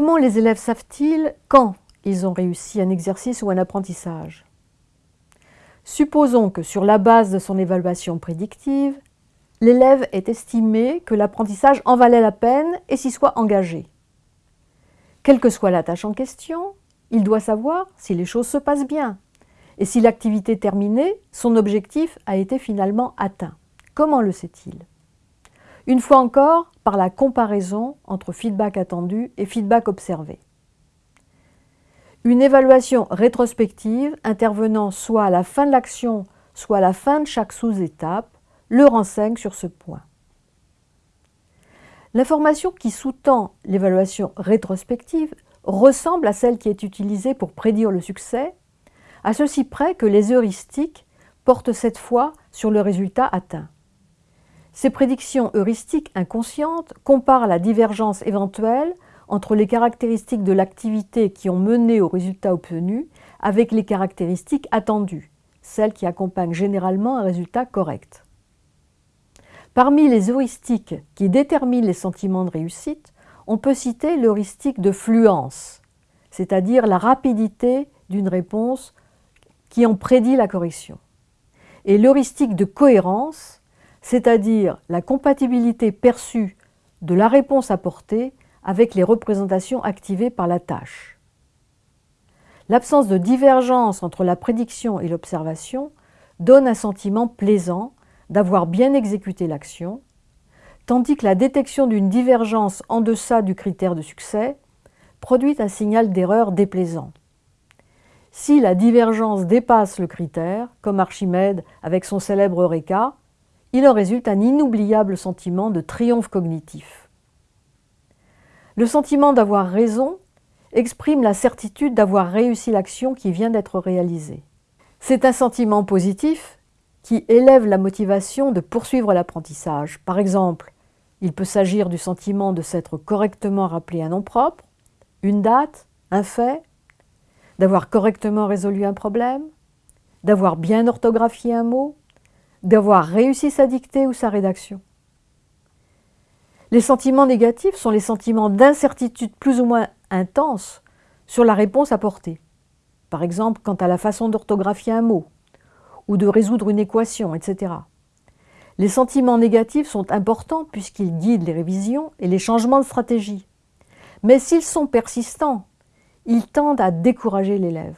comment les élèves savent-ils quand ils ont réussi un exercice ou un apprentissage? Supposons que sur la base de son évaluation prédictive, l'élève ait estimé que l'apprentissage en valait la peine et s'y soit engagé. Quelle que soit la tâche en question, il doit savoir si les choses se passent bien et si l'activité terminée, son objectif a été finalement atteint. Comment le sait-il? Une fois encore, par la comparaison entre feedback attendu et feedback observé. Une évaluation rétrospective intervenant soit à la fin de l'action, soit à la fin de chaque sous-étape, le renseigne sur ce point. L'information qui sous-tend l'évaluation rétrospective ressemble à celle qui est utilisée pour prédire le succès, à ceci près que les heuristiques portent cette fois sur le résultat atteint. Ces prédictions heuristiques inconscientes comparent la divergence éventuelle entre les caractéristiques de l'activité qui ont mené au résultat obtenu avec les caractéristiques attendues, celles qui accompagnent généralement un résultat correct. Parmi les heuristiques qui déterminent les sentiments de réussite, on peut citer l'heuristique de fluence, c'est-à-dire la rapidité d'une réponse qui en prédit la correction, et l'heuristique de cohérence, c'est-à-dire la compatibilité perçue de la réponse apportée avec les représentations activées par la tâche. L'absence de divergence entre la prédiction et l'observation donne un sentiment plaisant d'avoir bien exécuté l'action, tandis que la détection d'une divergence en deçà du critère de succès produit un signal d'erreur déplaisant. Si la divergence dépasse le critère, comme Archimède avec son célèbre Eureka, il en résulte un inoubliable sentiment de triomphe cognitif. Le sentiment d'avoir raison exprime la certitude d'avoir réussi l'action qui vient d'être réalisée. C'est un sentiment positif qui élève la motivation de poursuivre l'apprentissage. Par exemple, il peut s'agir du sentiment de s'être correctement rappelé un nom propre, une date, un fait, d'avoir correctement résolu un problème, d'avoir bien orthographié un mot, d'avoir réussi sa dictée ou sa rédaction. Les sentiments négatifs sont les sentiments d'incertitude plus ou moins intense sur la réponse apportée. Par exemple, quant à la façon d'orthographier un mot, ou de résoudre une équation, etc. Les sentiments négatifs sont importants puisqu'ils guident les révisions et les changements de stratégie. Mais s'ils sont persistants, ils tendent à décourager l'élève.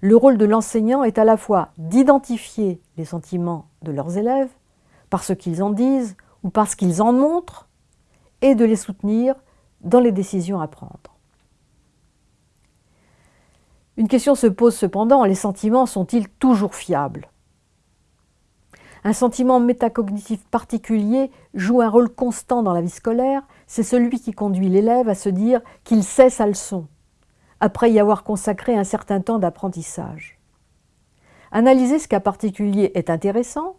Le rôle de l'enseignant est à la fois d'identifier les sentiments de leurs élèves, par ce qu'ils en disent ou parce qu'ils en montrent, et de les soutenir dans les décisions à prendre. Une question se pose cependant, les sentiments sont-ils toujours fiables? Un sentiment métacognitif particulier joue un rôle constant dans la vie scolaire, c'est celui qui conduit l'élève à se dire qu'il sait sa leçon, après y avoir consacré un certain temps d'apprentissage. Analyser ce cas particulier est intéressant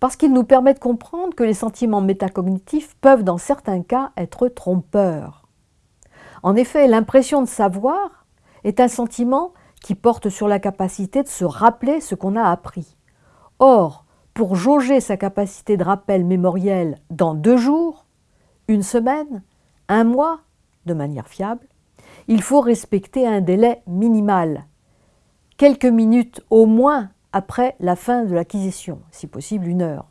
parce qu'il nous permet de comprendre que les sentiments métacognitifs peuvent dans certains cas être trompeurs. En effet, l'impression de savoir est un sentiment qui porte sur la capacité de se rappeler ce qu'on a appris. Or, pour jauger sa capacité de rappel mémoriel dans deux jours, une semaine, un mois, de manière fiable, il faut respecter un délai minimal, quelques minutes au moins après la fin de l'acquisition, si possible une heure.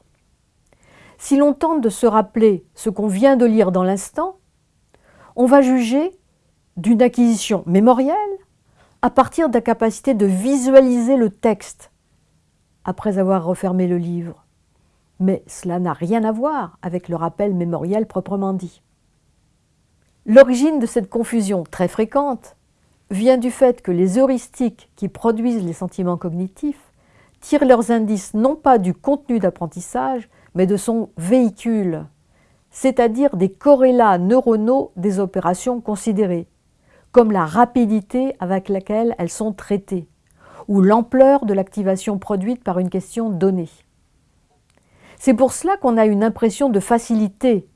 Si l'on tente de se rappeler ce qu'on vient de lire dans l'instant, on va juger d'une acquisition mémorielle à partir de la capacité de visualiser le texte après avoir refermé le livre. Mais cela n'a rien à voir avec le rappel mémoriel proprement dit. L'origine de cette confusion très fréquente vient du fait que les heuristiques qui produisent les sentiments cognitifs tirent leurs indices non pas du contenu d'apprentissage, mais de son véhicule, c'est-à-dire des corrélats neuronaux des opérations considérées, comme la rapidité avec laquelle elles sont traitées, ou l'ampleur de l'activation produite par une question donnée. C'est pour cela qu'on a une impression de facilité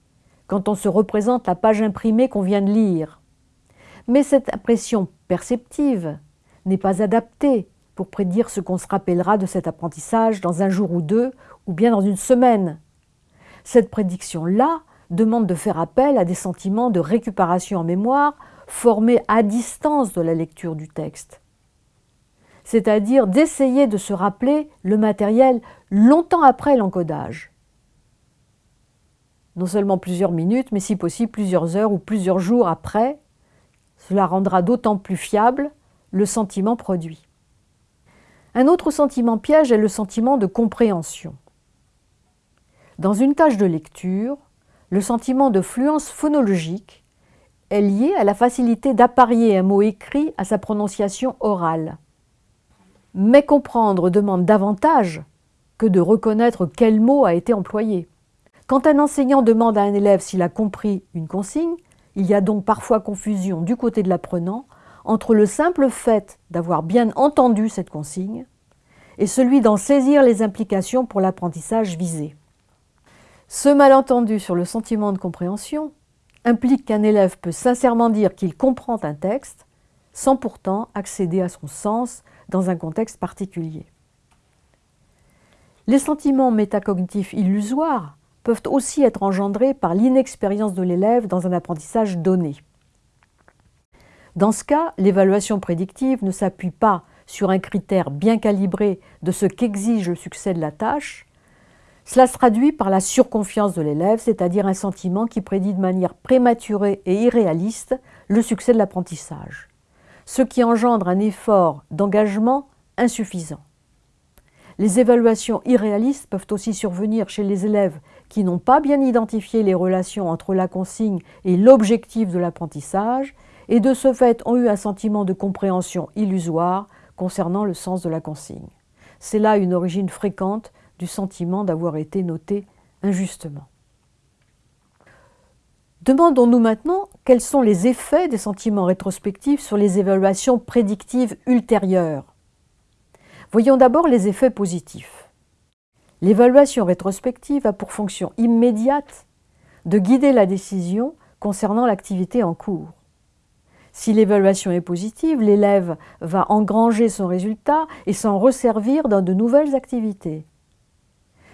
quand on se représente la page imprimée qu'on vient de lire. Mais cette impression perceptive n'est pas adaptée pour prédire ce qu'on se rappellera de cet apprentissage dans un jour ou deux, ou bien dans une semaine. Cette prédiction-là demande de faire appel à des sentiments de récupération en mémoire formés à distance de la lecture du texte. C'est-à-dire d'essayer de se rappeler le matériel longtemps après l'encodage. Non seulement plusieurs minutes, mais si possible plusieurs heures ou plusieurs jours après. Cela rendra d'autant plus fiable le sentiment produit. Un autre sentiment piège est le sentiment de compréhension. Dans une tâche de lecture, le sentiment de fluence phonologique est lié à la facilité d'apparier un mot écrit à sa prononciation orale. Mais comprendre demande davantage que de reconnaître quel mot a été employé. Quand un enseignant demande à un élève s'il a compris une consigne, il y a donc parfois confusion du côté de l'apprenant entre le simple fait d'avoir bien entendu cette consigne et celui d'en saisir les implications pour l'apprentissage visé. Ce malentendu sur le sentiment de compréhension implique qu'un élève peut sincèrement dire qu'il comprend un texte sans pourtant accéder à son sens dans un contexte particulier. Les sentiments métacognitifs illusoires peuvent aussi être engendrés par l'inexpérience de l'élève dans un apprentissage donné. Dans ce cas, l'évaluation prédictive ne s'appuie pas sur un critère bien calibré de ce qu'exige le succès de la tâche, cela se traduit par la surconfiance de l'élève, c'est-à-dire un sentiment qui prédit de manière prématurée et irréaliste le succès de l'apprentissage, ce qui engendre un effort d'engagement insuffisant. Les évaluations irréalistes peuvent aussi survenir chez les élèves qui n'ont pas bien identifié les relations entre la consigne et l'objectif de l'apprentissage et de ce fait ont eu un sentiment de compréhension illusoire concernant le sens de la consigne. C'est là une origine fréquente du sentiment d'avoir été noté injustement. Demandons-nous maintenant quels sont les effets des sentiments rétrospectifs sur les évaluations prédictives ultérieures. Voyons d'abord les effets positifs. L'évaluation rétrospective a pour fonction immédiate de guider la décision concernant l'activité en cours. Si l'évaluation est positive, l'élève va engranger son résultat et s'en resservir dans de nouvelles activités.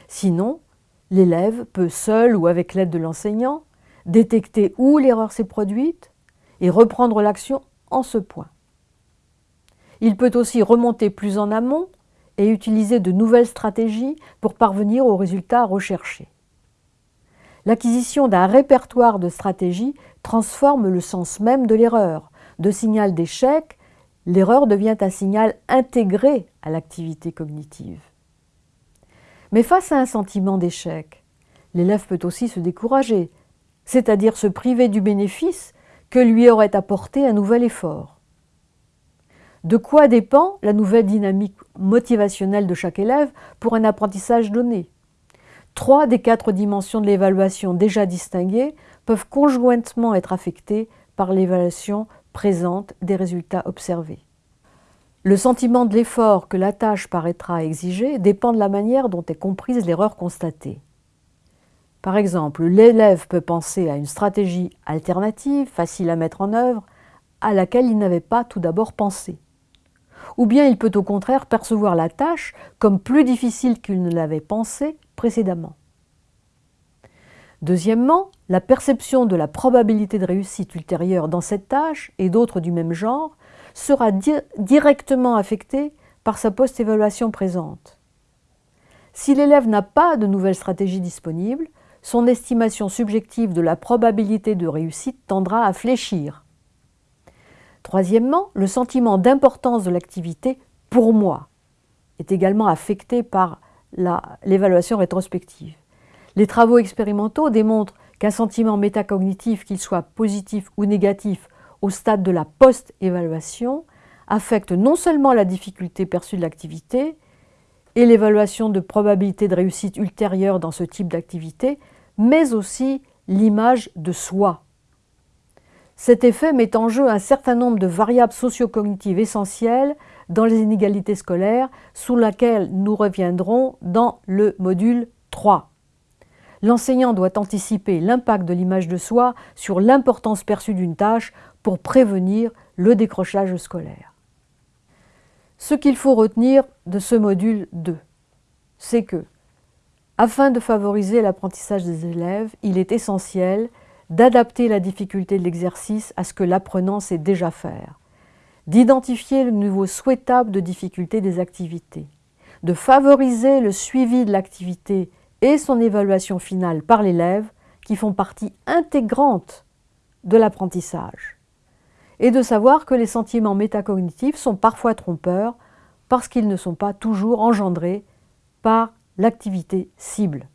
Sinon, l'élève peut seul ou avec l'aide de l'enseignant détecter où l'erreur s'est produite et reprendre l'action en ce point. Il peut aussi remonter plus en amont et utiliser de nouvelles stratégies pour parvenir au résultat recherché. L'acquisition d'un répertoire de stratégies transforme le sens même de l'erreur. De signal d'échec, l'erreur devient un signal intégré à l'activité cognitive. Mais face à un sentiment d'échec, l'élève peut aussi se décourager, c'est-à-dire se priver du bénéfice que lui aurait apporté un nouvel effort. De quoi dépend la nouvelle dynamique motivationnelle de chaque élève pour un apprentissage donné? Trois des quatre dimensions de l'évaluation déjà distinguées peuvent conjointement être affectées par l'évaluation présente des résultats observés. Le sentiment de l'effort que la tâche paraîtra exiger dépend de la manière dont est comprise l'erreur constatée. Par exemple, l'élève peut penser à une stratégie alternative, facile à mettre en œuvre, à laquelle il n'avait pas tout d'abord pensé. Ou bien il peut au contraire percevoir la tâche comme plus difficile qu'il ne l'avait pensé précédemment. Deuxièmement, la perception de la probabilité de réussite ultérieure dans cette tâche et d'autres du même genre sera directement affecté par sa post-évaluation présente. Si l'élève n'a pas de nouvelle stratégie disponible, son estimation subjective de la probabilité de réussite tendra à fléchir. Troisièmement, le sentiment d'importance de l'activité « pour moi » est également affecté par l'évaluation rétrospective. Les travaux expérimentaux démontrent qu'un sentiment métacognitif, qu'il soit positif ou négatif, au stade de la post-évaluation affecte non seulement la difficulté perçue de l'activité et l'évaluation de probabilité de réussite ultérieure dans ce type d'activité, mais aussi l'image de soi. Cet effet met en jeu un certain nombre de variables sociocognitives essentielles dans les inégalités scolaires, sous laquelle nous reviendrons dans le module 3. L'enseignant doit anticiper l'impact de l'image de soi sur l'importance perçue d'une tâche pour prévenir le décrochage scolaire. Ce qu'il faut retenir de ce module 2, c'est que Afin de favoriser l'apprentissage des élèves, il est essentiel d'adapter la difficulté de l'exercice à ce que l'apprenant sait déjà faire, d'identifier le niveau souhaitable de difficulté des activités, de favoriser le suivi de l'activité et son évaluation finale par l'élève qui font partie intégrante de l'apprentissage, et de savoir que les sentiments métacognitifs sont parfois trompeurs parce qu'ils ne sont pas toujours engendrés par l'activité cible.